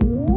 you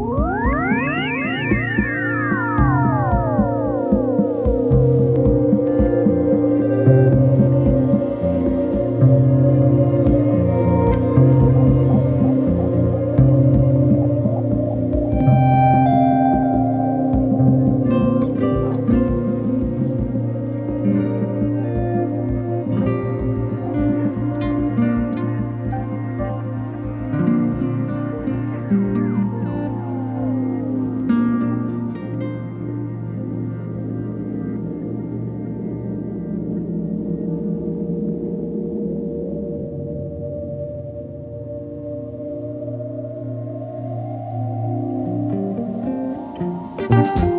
Música